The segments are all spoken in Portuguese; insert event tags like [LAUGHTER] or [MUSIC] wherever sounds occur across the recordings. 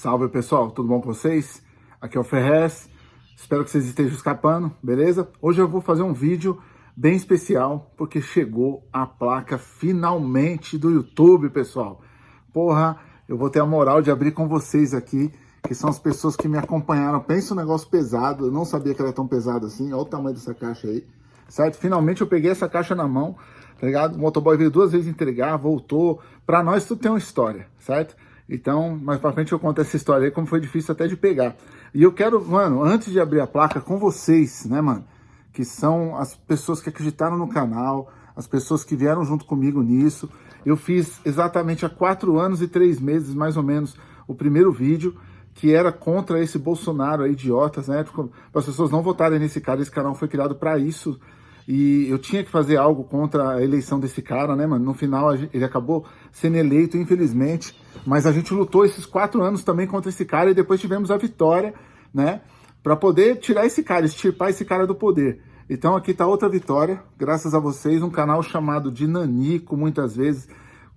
Salve pessoal, tudo bom com vocês? Aqui é o Ferrez, espero que vocês estejam escapando, beleza? Hoje eu vou fazer um vídeo bem especial, porque chegou a placa finalmente do YouTube, pessoal. Porra, eu vou ter a moral de abrir com vocês aqui, que são as pessoas que me acompanharam. Pensa um negócio pesado, eu não sabia que era tão pesado assim, olha o tamanho dessa caixa aí, certo? Finalmente eu peguei essa caixa na mão, tá ligado? O motoboy veio duas vezes entregar, voltou. Pra nós tudo tem uma história, certo? Então, mais pra frente eu conto essa história aí, como foi difícil até de pegar. E eu quero, mano, antes de abrir a placa com vocês, né, mano? Que são as pessoas que acreditaram no canal, as pessoas que vieram junto comigo nisso. Eu fiz exatamente há quatro anos e três meses, mais ou menos, o primeiro vídeo, que era contra esse Bolsonaro aí, idiotas, né? Para as pessoas não votarem nesse cara, esse canal foi criado para isso, e eu tinha que fazer algo contra a eleição desse cara, né, mano? No final, ele acabou sendo eleito, infelizmente. Mas a gente lutou esses quatro anos também contra esse cara e depois tivemos a vitória, né? Para poder tirar esse cara, extirpar esse cara do poder. Então aqui tá outra vitória, graças a vocês, um canal chamado de Nanico, muitas vezes.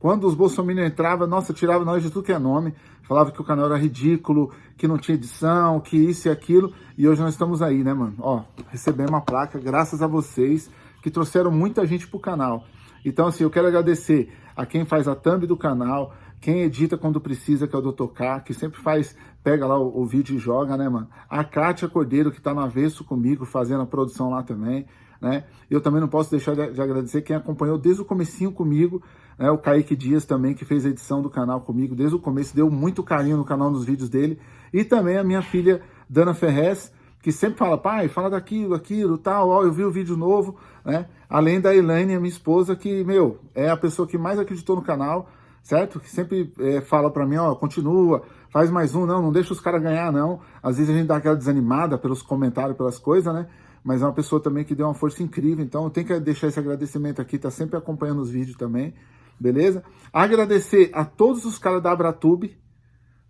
Quando os bolsominions entravam, nossa, tirava nós de tudo que é nome. Falava que o canal era ridículo, que não tinha edição, que isso e aquilo. E hoje nós estamos aí, né, mano? Ó, recebemos uma placa, graças a vocês, que trouxeram muita gente pro canal. Então, assim, eu quero agradecer a quem faz a thumb do canal, quem edita quando precisa, que é o Dr. K, que sempre faz, pega lá o, o vídeo e joga, né, mano? A Kátia Cordeiro, que tá no avesso comigo, fazendo a produção lá também né? Eu também não posso deixar de, de agradecer quem acompanhou desde o comecinho comigo, né? O Kaique Dias também, que fez a edição do canal comigo desde o começo, deu muito carinho no canal, nos vídeos dele. E também a minha filha, Dana Ferrez, que sempre fala, pai, fala daquilo, aquilo, tal, ó, eu vi o vídeo novo, né? Além da Elaine, minha esposa, que, meu, é a pessoa que mais acreditou no canal, certo? Que sempre é, fala pra mim, ó, continua, faz mais um, não, não deixa os caras ganhar, não. Às vezes a gente dá aquela desanimada pelos comentários, pelas coisas, né? mas é uma pessoa também que deu uma força incrível, então eu tenho que deixar esse agradecimento aqui, tá sempre acompanhando os vídeos também, beleza? Agradecer a todos os caras da Abratube,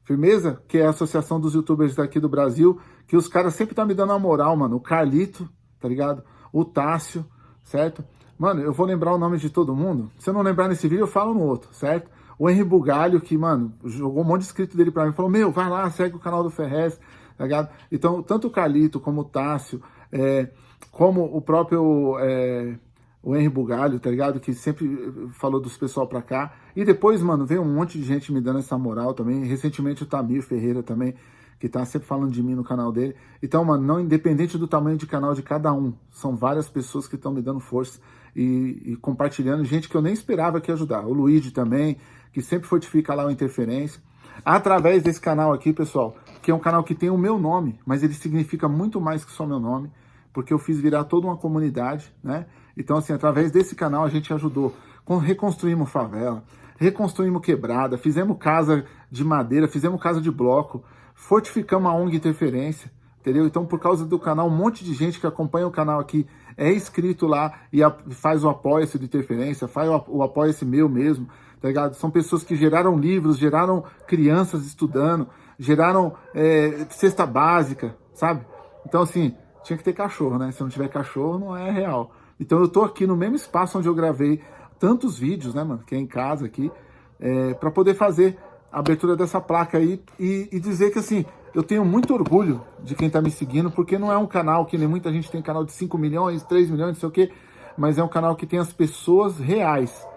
firmeza? Que é a associação dos youtubers daqui do Brasil, que os caras sempre tá me dando uma moral, mano, o Carlito, tá ligado? O Tássio, certo? Mano, eu vou lembrar o nome de todo mundo, se eu não lembrar nesse vídeo eu falo no outro, certo? O Henry Bugalho, que, mano, jogou um monte de inscrito dele pra mim, falou, meu, vai lá, segue o canal do Ferrez, tá ligado? Então, tanto o Carlito como o Tássio, é, como o próprio é, o Henry Bugalho, tá ligado? Que sempre falou dos pessoal pra cá. E depois, mano, veio um monte de gente me dando essa moral também. Recentemente o Tamir Ferreira também, que tá sempre falando de mim no canal dele. Então, mano, não independente do tamanho de canal de cada um, são várias pessoas que estão me dando força e, e, compartilhando. Gente que eu nem esperava que ajudar. O Luigi também, que sempre fortifica lá o Interferência. Através desse canal aqui, pessoal, que é um canal que tem o meu nome, mas ele significa muito mais que só meu nome porque eu fiz virar toda uma comunidade, né? Então, assim, através desse canal a gente ajudou. Reconstruímos favela, reconstruímos quebrada, fizemos casa de madeira, fizemos casa de bloco, fortificamos a ONG Interferência, entendeu? Então, por causa do canal, um monte de gente que acompanha o canal aqui é inscrito lá e faz o apoia-se de Interferência, faz o apoia-se meu mesmo, tá ligado? São pessoas que geraram livros, geraram crianças estudando, geraram é, cesta básica, sabe? Então, assim, tinha que ter cachorro, né? Se não tiver cachorro, não é real. Então eu tô aqui no mesmo espaço onde eu gravei tantos vídeos, né, mano? Que é em casa aqui, é, para poder fazer a abertura dessa placa aí e, e, dizer que, assim, eu tenho muito orgulho de quem tá me seguindo, porque não é um canal que nem muita gente tem canal de 5 milhões, 3 milhões, não sei o quê, mas é um canal que tem as pessoas reais.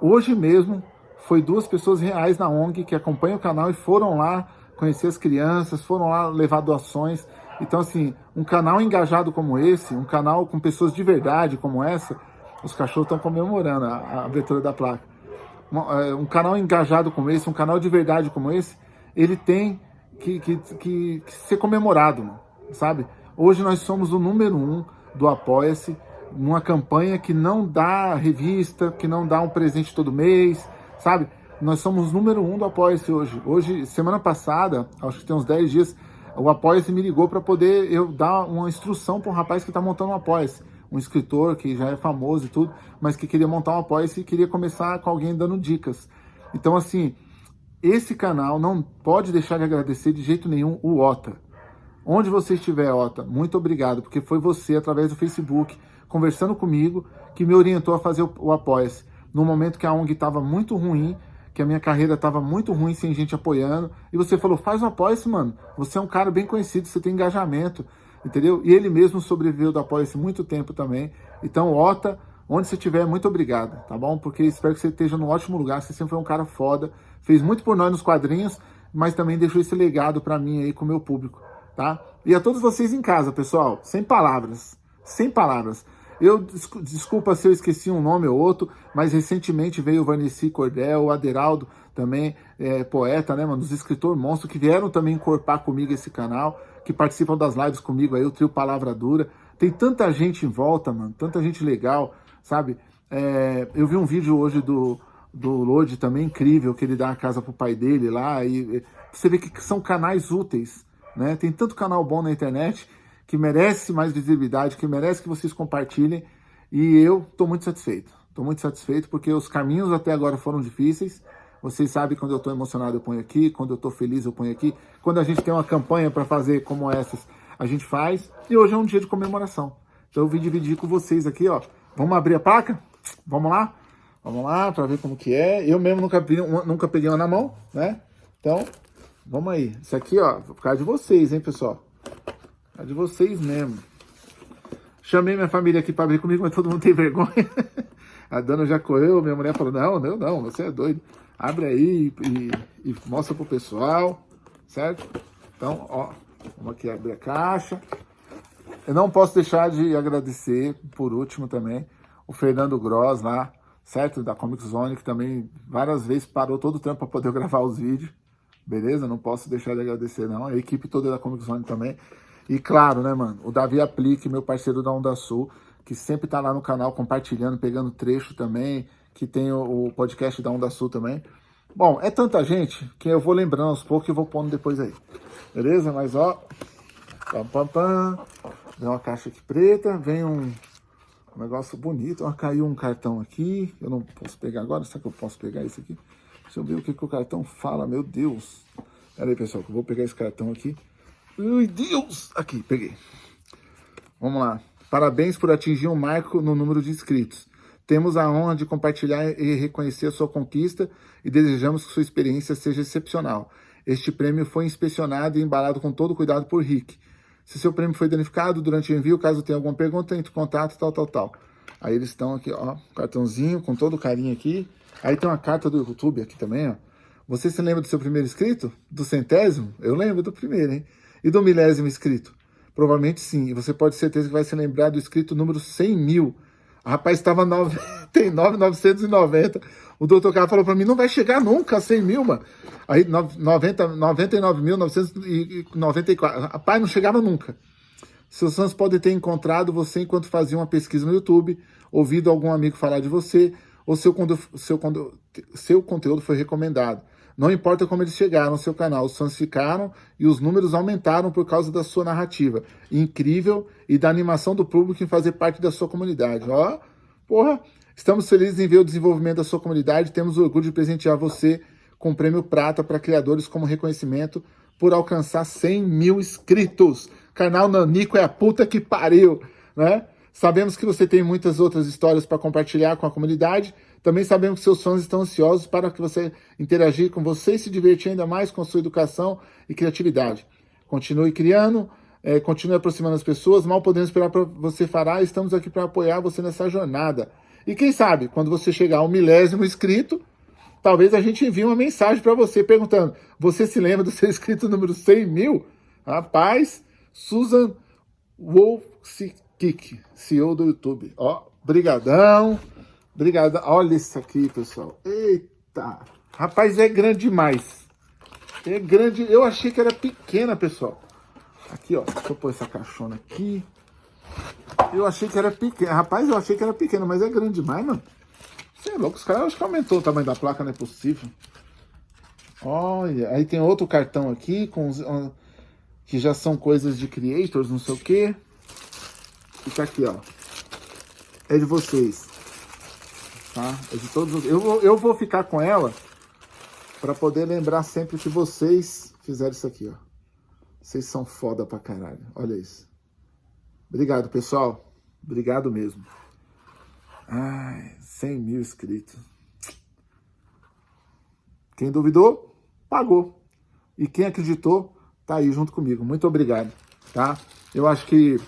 Hoje mesmo, foi duas pessoas reais na ONG que acompanham o canal e foram lá conhecer as crianças, foram lá levar doações, então, assim, um canal engajado como esse, um canal com pessoas de verdade como essa, os cachorros estão comemorando a, a, abertura da placa. É, um canal engajado como esse, um canal de verdade como esse, ele tem que, que, que, que ser comemorado, sabe? Hoje nós somos o número um do Apoia-se, numa campanha que não dá revista, que não dá um presente todo mês, sabe? Nós somos número um do Apoia-se hoje. Hoje, semana passada, acho que tem uns 10 dias, o Apoia-se me ligou para poder eu dar uma instrução para um rapaz que está montando um Apoia-se. Um escritor que já é famoso e tudo, mas que queria montar um Apoia-se e queria começar com alguém dando dicas. Então, assim, esse canal não pode deixar de agradecer de jeito nenhum o Ota. Onde você estiver, Ota, muito obrigado, porque foi você, através do Facebook, conversando comigo, que me orientou a fazer o, o Apoia-se. No momento que a ONG estava muito ruim, que a minha carreira estava muito ruim sem gente apoiando. E você falou, faz um apoia-se, mano. Você é um cara bem conhecido, você tem engajamento, entendeu? E ele mesmo sobreviveu do apoia-se muito tempo também. Então, Ota, onde você estiver, muito obrigado, tá bom? Porque espero que você esteja num ótimo lugar. Você sempre foi um cara foda, fez muito por nós nos quadrinhos, mas também deixou esse legado para mim aí com o meu público, tá? E a todos vocês em casa, pessoal, sem palavras, sem palavras. Eu, desculpa se eu esqueci um nome ou outro, mas recentemente veio o Vanessa Cordel, o Aderaldo também, é, poeta, né, mano, os escritores monstros que vieram também encorpar comigo esse canal, que participam das lives comigo aí, o trio Palavra Dura. Tem tanta gente em volta, mano, tanta gente legal, sabe? É, eu vi um vídeo hoje do, do Lodi também, incrível, que ele dá a casa pro pai dele lá, e você vê que são canais úteis, né? Tem tanto canal bom na internet que merece mais visibilidade, que merece que vocês compartilhem, e eu estou muito satisfeito. Estou muito satisfeito porque os caminhos até agora foram difíceis, vocês sabem quando eu estou emocionado eu ponho aqui, quando eu estou feliz eu ponho aqui, quando a gente tem uma campanha para fazer como essas, a gente faz, e hoje é um dia de comemoração. Então eu vim dividir com vocês aqui, ó. Vamos abrir a placa? Vamos lá? Vamos lá para ver como que é. Eu mesmo nunca, nunca peguei uma na mão, né? Então, vamos aí. Isso aqui, ó, por causa de vocês, hein, pessoal? É de vocês mesmo. Chamei minha família aqui para abrir comigo, mas todo mundo tem vergonha. [LAUGHS] A dona já correu, minha mulher falou, não, não, não, você é doido. Abre aí e, e mostra pro pessoal, certo? Então, ó, vamos aqui abrir a caixa. Eu não posso deixar de agradecer, por último também, o Fernando Gross lá, certo? Da Comic Zone, que também várias vezes parou todo o tempo para poder gravar os vídeos. Beleza? Não posso deixar de agradecer, não. A equipe toda da Comic Zone também. E claro, né, mano, o Davi Aplique, meu parceiro da Onda Sul, que sempre tá lá no canal compartilhando, pegando trecho também, que tem o, o podcast da Onda Sul também. Bom, é tanta gente que eu vou lembrando aos poucos e vou pondo depois aí. Beleza? Mas ó, pam, pam, pam. Vem uma caixa aqui preta, vem um, um negócio bonito. Ó, caiu um cartão aqui. Eu não posso pegar agora. Será que eu posso pegar esse aqui? Deixa eu ver o que, que o cartão fala. Meu Deus. Pera aí, pessoal, que eu vou pegar esse cartão aqui. Ai, Deus! Aqui, peguei. Vamos lá. Parabéns por atingir um marco no número de inscritos. Temos a honra de compartilhar e reconhecer a sua conquista e desejamos que sua experiência seja excepcional. Este prêmio foi inspecionado e embalado com todo cuidado por Rick. Se seu prêmio foi danificado durante o envio, caso tenha alguma pergunta, entre em contato, tal, tal, tal. Aí eles estão aqui, ó, cartãozinho com todo carinho aqui. Aí tem uma carta do YouTube aqui também, ó. Você se lembra do seu primeiro inscrito? Do centésimo? Eu lembro do primeiro, hein? E do milésimo inscrito? Provavelmente sim. E você pode ter certeza que vai se lembrar do inscrito número 100 mil. O rapaz estava 99,990. [LAUGHS] O doutor Carlos falou para mim, não vai chegar nunca a 100 mil, mano. Aí 99.994. Rapaz, não chegava nunca. Seus fãs podem ter encontrado você enquanto fazia uma pesquisa no YouTube, ouvido algum amigo falar de você, ou seu, seu, seu conteúdo foi recomendado. Não importa como eles chegaram ao seu canal, os fãs ficaram e os números aumentaram por causa da sua narrativa incrível e da animação do público em fazer parte da sua comunidade. Ó, porra, estamos felizes em ver o desenvolvimento da sua comunidade, temos orgulho de presentear você com o prêmio Prata para criadores como reconhecimento por alcançar 100 mil inscritos. Canal Nanico é a puta que pariu, né? Sabemos que você tem muitas outras histórias para compartilhar com a comunidade. Também sabemos que seus fãs estão ansiosos para que você interagir com você e se divertir ainda mais com sua educação e criatividade. Continue criando, é, continue aproximando as pessoas. Mal podemos esperar para você fará. Estamos aqui para apoiar você nessa jornada. E quem sabe, quando você chegar ao milésimo inscrito, talvez a gente envie uma mensagem para você perguntando: você se lembra do seu inscrito número 100 mil? Rapaz, Susan Wolfsik Kik, CEO do YouTube. Ó, brigadão. Brigadão. Olha isso aqui, pessoal. Eita. Rapaz, é grande demais. É grande. Eu achei que era pequena, pessoal. Aqui, ó. Deixa eu pôr essa caixona aqui. Eu achei que era pequena. Rapaz, eu achei que era pequena, mas é grande demais, mano. Você é louco. Os caras acho que aumentou o tamanho da placa, não é possível. Olha, aí tem outro cartão aqui, com que já são coisas de creators, não sei o quê. E tá aqui, ó. É de vocês. Tá? É de todos. Eu vou, eu vou ficar com ela para poder lembrar sempre que vocês fizeram isso aqui, ó. Vocês são foda pra caralho. Olha isso. Obrigado, pessoal. Obrigado mesmo. Ai, 100 mil inscritos. Quem duvidou, pagou. E quem acreditou, tá aí junto comigo. Muito obrigado, tá? Eu acho que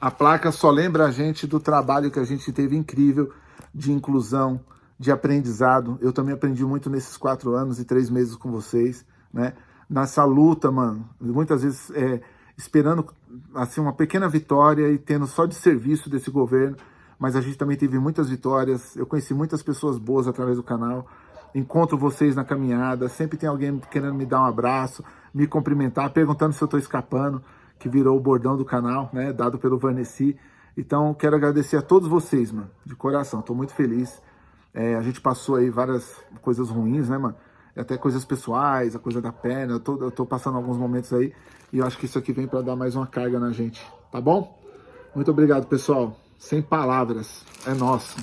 a placa só lembra a gente do trabalho que a gente teve incrível de inclusão, de aprendizado. Eu também aprendi muito nesses quatro anos e três meses com vocês, né? Nessa luta, mano, muitas vezes é, esperando assim uma pequena vitória e tendo só de serviço desse governo, mas a gente também teve muitas vitórias. Eu conheci muitas pessoas boas através do canal. Encontro vocês na caminhada, sempre tem alguém querendo me dar um abraço, me cumprimentar, perguntando se eu estou escapando, que virou o bordão do canal, né, dado pelo Vanessa. Então, quero agradecer a todos vocês, mano, de coração. Estou muito feliz. É, a gente passou aí várias coisas ruins, né, mano? Até coisas pessoais, a coisa da perna. Eu tô, eu tô passando alguns momentos aí e eu acho que isso aqui vem para dar mais uma carga na gente, tá bom? Muito obrigado, pessoal. Sem palavras. É nosso.